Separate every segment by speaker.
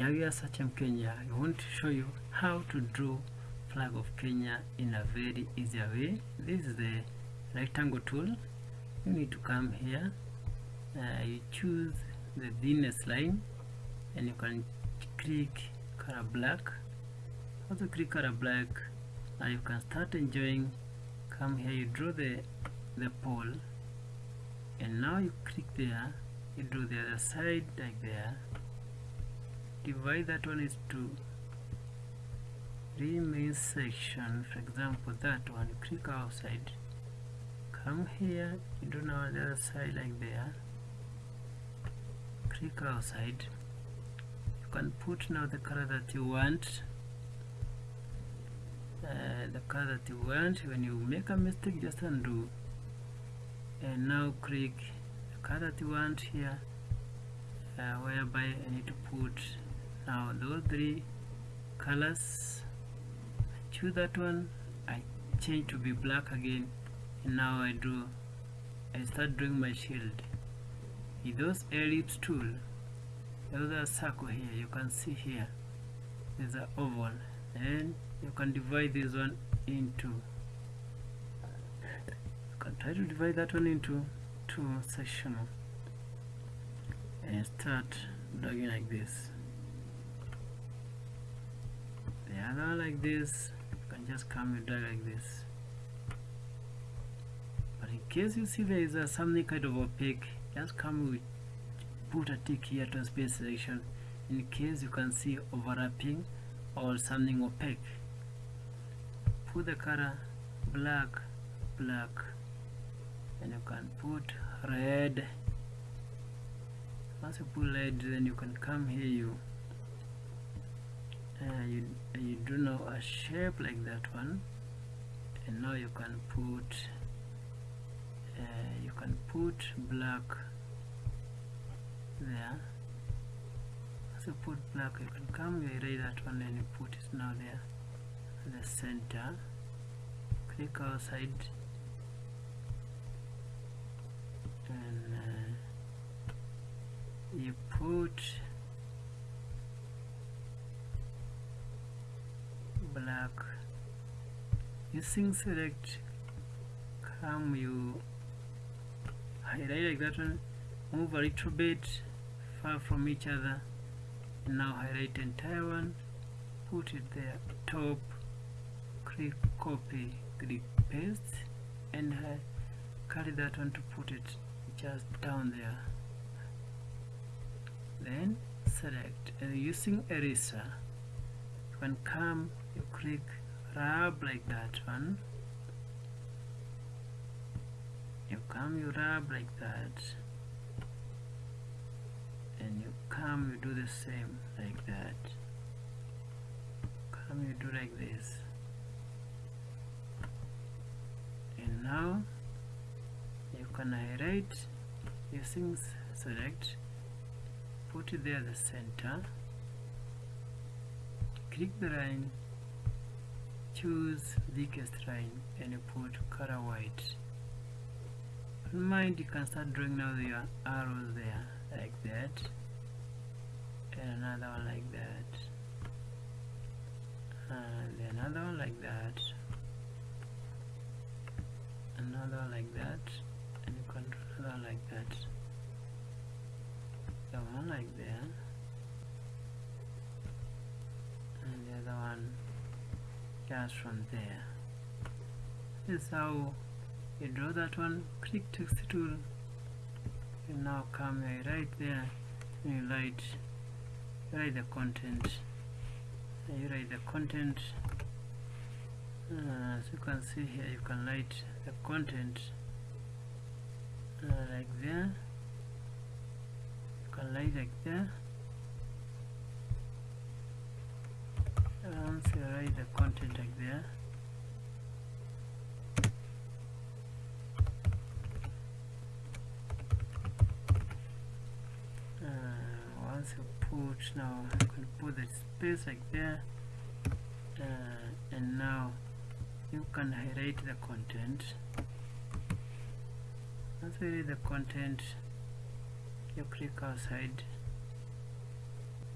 Speaker 1: here we are Sachem Kenya I want to show you how to draw flag of Kenya in a very easy way. This is the rectangle tool. You need to come here. Uh, you choose the thinnest line and you can click color black. Also click color black now you can start enjoying. Come here you draw the the pole. And now you click there you draw the other side like there divide that one is to three main section for example that one click outside. Come here you do now the other side like there. Click outside. You can put now the color that you want. Uh, the color that you want when you make a mistake just undo. And now click the color that you want here uh, whereby I need to put now those three colors I choose that one. I change to be black again and now I draw I start drawing my shield. With those ellipse tool there's a circle here you can see here. There's an oval. And you can divide this one into you can try to divide that one into two sections and start dragging like this the like this you can just come and drag like this. But in case you see there is a something kind of opaque just come with put a tick here to space selection in case you can see overlapping or something opaque. Put the color black black. And you can put red. Once you put red then you can come here you uh, you, you do know a shape like that one. And now you can put uh, you can put black there. You put black you can come you erase that one and you put it now there the center. Click outside. And uh, you put black using select come you highlight like that one. Move a little bit far from each other. And now highlight entire one. Put it there. Top. Click copy click paste. And uh, carry that one to put it just down there. Then select. And using eraser when come you click rub like that one. You come you rub like that. And you come you do the same like that. Come you do like this. And now you can highlight using select put it there the center. Click the line choose thickest line and you put color white. In mind you can start drawing now your arrows there like that. And another one like that. And another one like that. Another one like that. And you can draw another one like that. The one like there. And the other one just from there. This is how you draw that one. Click text tool and now come right there. And you write write the content. You write the content. Uh, as you can see here you can write the content uh, like there. You can write like there once you write the content like there. Uh, once you put now you can put the space like there. Uh, and now you can highlight the content. Once you read the content you click outside.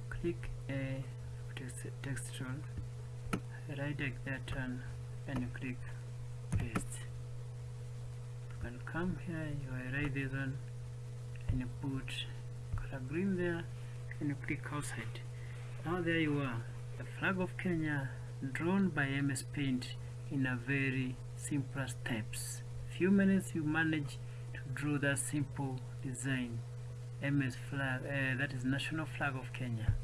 Speaker 1: Click a text, text tool right like that one and you click paste you can come here you write this one and you put color green there and you click outside. Now there you are. The flag of Kenya drawn by MS Paint in a very simple steps. Few minutes you manage to draw that simple design. MS flag uh, that is national flag of Kenya